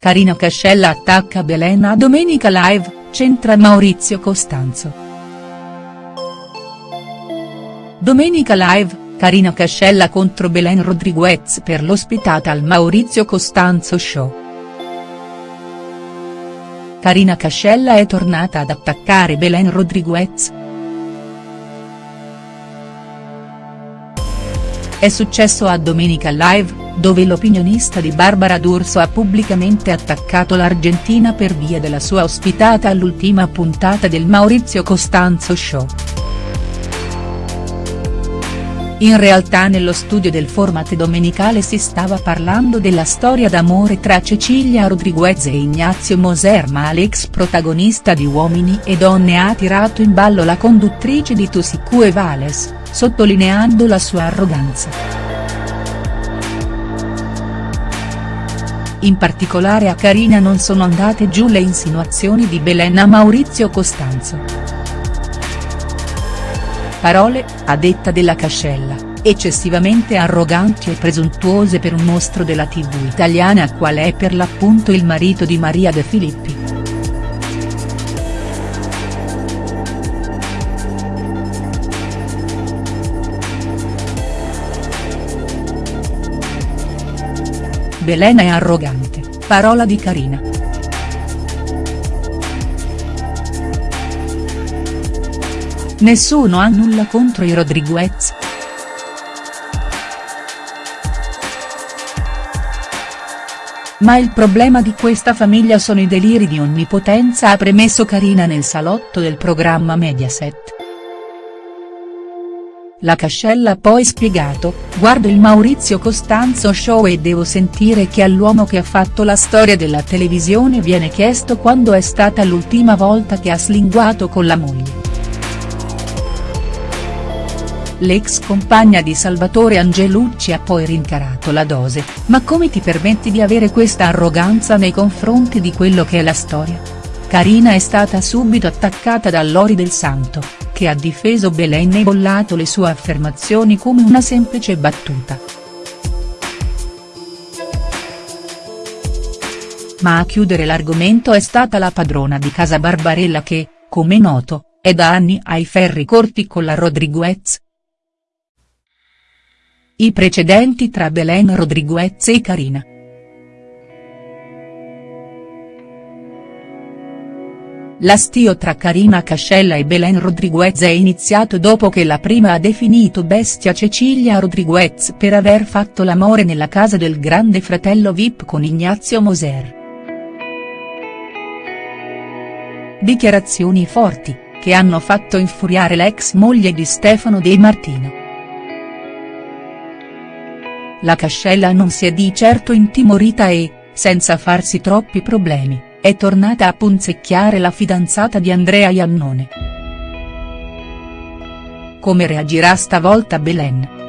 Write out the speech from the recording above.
Carina Cascella attacca Belen a Domenica Live, centra Maurizio Costanzo. Domenica Live, Carina Cascella contro Belen Rodriguez per l'ospitata al Maurizio Costanzo Show. Carina Cascella è tornata ad attaccare Belen Rodriguez. È successo a Domenica Live, dove l'opinionista di Barbara D'Urso ha pubblicamente attaccato l'Argentina per via della sua ospitata all'ultima puntata del Maurizio Costanzo Show. In realtà nello studio del format domenicale si stava parlando della storia d'amore tra Cecilia Rodriguez e Ignazio Moser ma l'ex protagonista di Uomini e Donne ha tirato in ballo la conduttrice di Tu e Vales, sottolineando la sua arroganza. In particolare a Carina non sono andate giù le insinuazioni di Belen a Maurizio Costanzo. Parole, a detta della Cascella, eccessivamente arroganti e presuntuose per un mostro della tv italiana qual è per l'appunto il marito di Maria De Filippi. Belen è arrogante, parola di Carina. Nessuno ha nulla contro i Rodriguez. Ma il problema di questa famiglia sono i deliri di onnipotenza ha premesso Carina nel salotto del programma Mediaset. La Cascella ha poi spiegato, guardo il Maurizio Costanzo show e devo sentire che all'uomo che ha fatto la storia della televisione viene chiesto quando è stata l'ultima volta che ha slinguato con la moglie. L'ex compagna di Salvatore Angelucci ha poi rincarato la dose, ma come ti permetti di avere questa arroganza nei confronti di quello che è la storia? Carina è stata subito attaccata da Lori del Santo, che ha difeso Belen e bollato le sue affermazioni come una semplice battuta. Ma a chiudere l'argomento è stata la padrona di casa Barbarella che, come noto, è da anni ai ferri corti con la Rodriguez. I precedenti tra Belen Rodriguez e Carina. L'astio tra Carina Cascella e Belen Rodriguez è iniziato dopo che la prima ha definito bestia Cecilia Rodriguez per aver fatto l'amore nella casa del grande fratello Vip con Ignazio Moser. Dichiarazioni forti, che hanno fatto infuriare l'ex moglie di Stefano De Martino. La Cascella non si è di certo intimorita e, senza farsi troppi problemi è tornata a punzecchiare la fidanzata di Andrea Iannone. Come reagirà stavolta Belen?.